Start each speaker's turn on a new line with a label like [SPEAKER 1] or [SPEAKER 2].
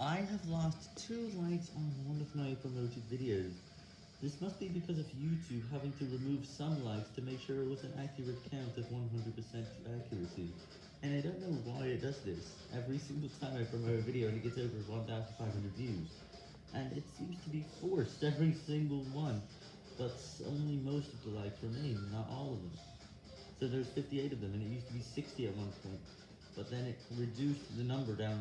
[SPEAKER 1] I have lost two likes on one of my promoted videos. This must be because of YouTube having to remove some likes to make sure it was an accurate count of 100% accuracy. And I don't know why it does this, every single time I promote a video and it gets over 1,500 views. And it seems to be forced every single one, but only most of the likes remain, not all of them. So there's 58 of them, and it used to be 60 at one point, but then it reduced the number down